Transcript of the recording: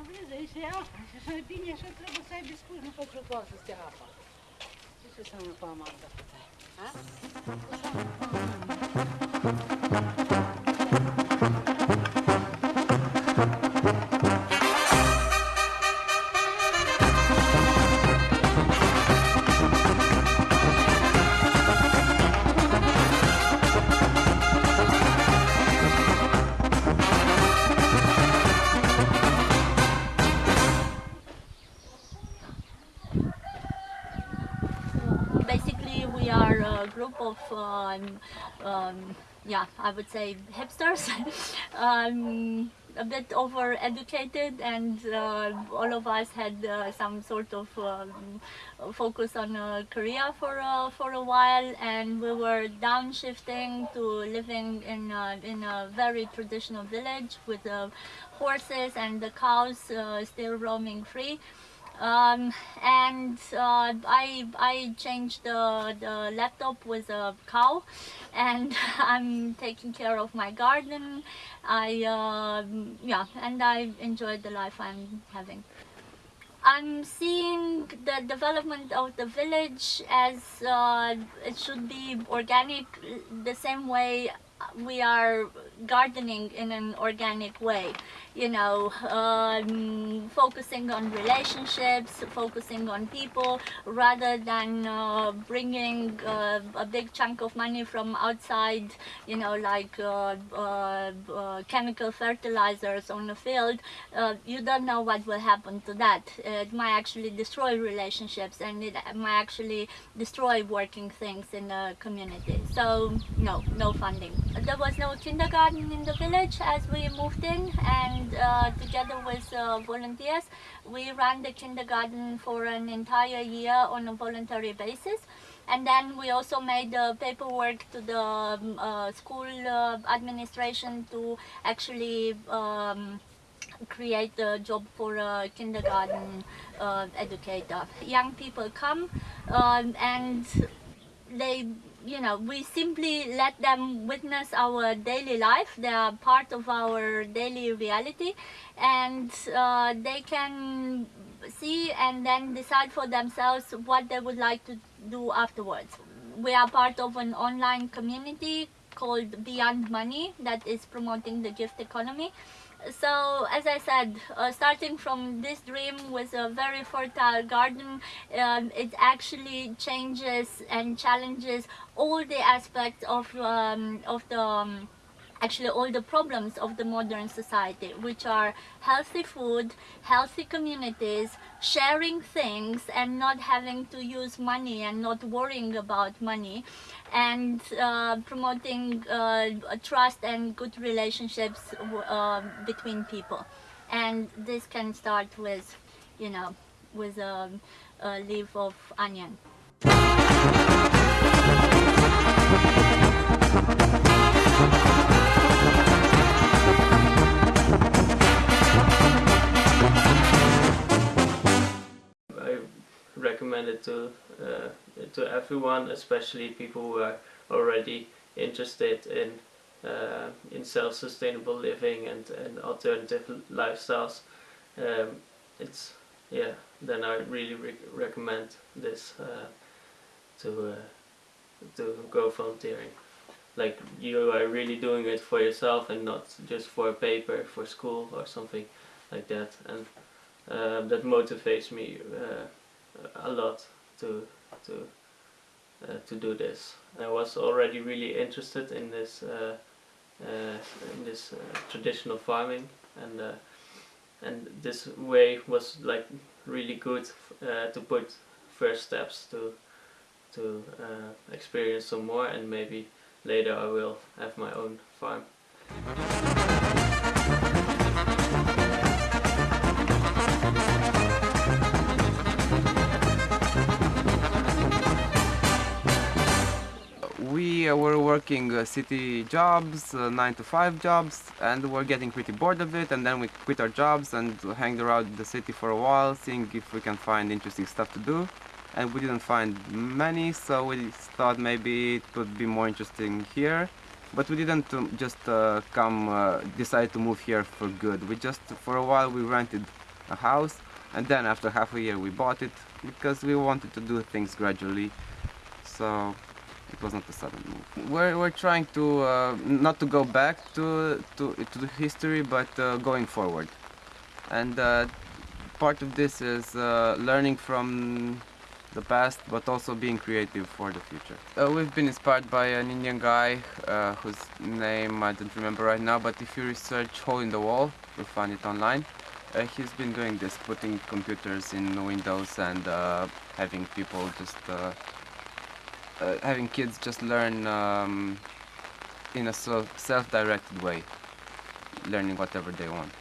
mă vezi, aici e apa. Și așa e bine, așa trebuie să ai biscuit, nu faci o să stea apa. Ce ce să mă pa amanda? Ha? Așa. We are a group of um, um, yeah i would say hipsters. Um, a bit over educated and uh, all of us had uh, some sort of um, focus on a career for uh, for a while. And we were downshifting to living in in a very traditional village with uh, horses and the cows uh, still roaming free um, and uh, I I changed the, the laptop with a cow, and I'm taking care of my garden. I um yeah, and I enjoy the life I'm having. I'm seeing the development of the village as uh, it should be organic, the same way we are gardening in an organic way you know um, focusing on relationships focusing on people rather than uh, bringing uh, a big chunk of money from outside you know like uh, uh, uh, chemical fertilizers on the field. Uh, you don't know what will happen to that. It might actually destroy relationships and it might actually destroy working things in the community. So no no funding there was no kindergarten in the village as we moved in and uh, together with uh, volunteers we ran the kindergarten for an entire year on a voluntary basis and then we also made the paperwork to the um, uh, school uh, administration to actually um, create a job for a kindergarten uh, educator. Young people come um, and they you know we simply let them witness our daily life. They are part of our daily reality. And uh, they can see and then decide for themselves what they would like to do afterwards. We are part of an online community called beyond money that is promoting the gift economy so as I said, uh, starting from this dream with a very fertile garden, um, it actually changes and challenges all the aspects of um, of the um, actually all the problems of the modern society which are healthy food healthy communities sharing things and not having to use money and not worrying about money and uh, promoting uh, trust and good relationships uh, between people. And this can start with you know with a, a leaf of onion to uh, to everyone, especially people who are already interested in uh, in self-sustainable living and, and alternative lifestyles. Um, it's yeah. Then I really re recommend this uh, to to go volunteering. Like you are really doing it for yourself and not just for a paper for school or something like that. And uh, that motivates me uh, a lot to to uh, to do this. I was already really interested in this uh, uh, in this uh, traditional farming and and this way was like really good to put first steps to to experience some more and maybe later I will have my own farm. We were working uh, city jobs, uh, 9 to 5 jobs, and we're getting pretty bored of it, and then we quit our jobs and hanged around the city for a while, seeing if we can find interesting stuff to do. And we didn't find many, so we thought maybe it would be more interesting here. But we didn't um, just uh, come, uh, decide to move here for good. We just, for a while, we rented a house, and then after half a year we bought it because we wanted to do things gradually. So it was not a sudden move. We're, we're trying to uh, not to go back to to to the history, but uh, going forward, and uh, part of this is uh, learning from the past, but also being creative for the future. Uh, we've been inspired by an Indian guy uh, whose name I don't remember right now, but if you research hole in the wall, you'll find it online. Uh, he's been doing this, putting computers in windows and uh, having people just, uh, uh, having kids just learn um, in a self- self-directed way, learning whatever they want.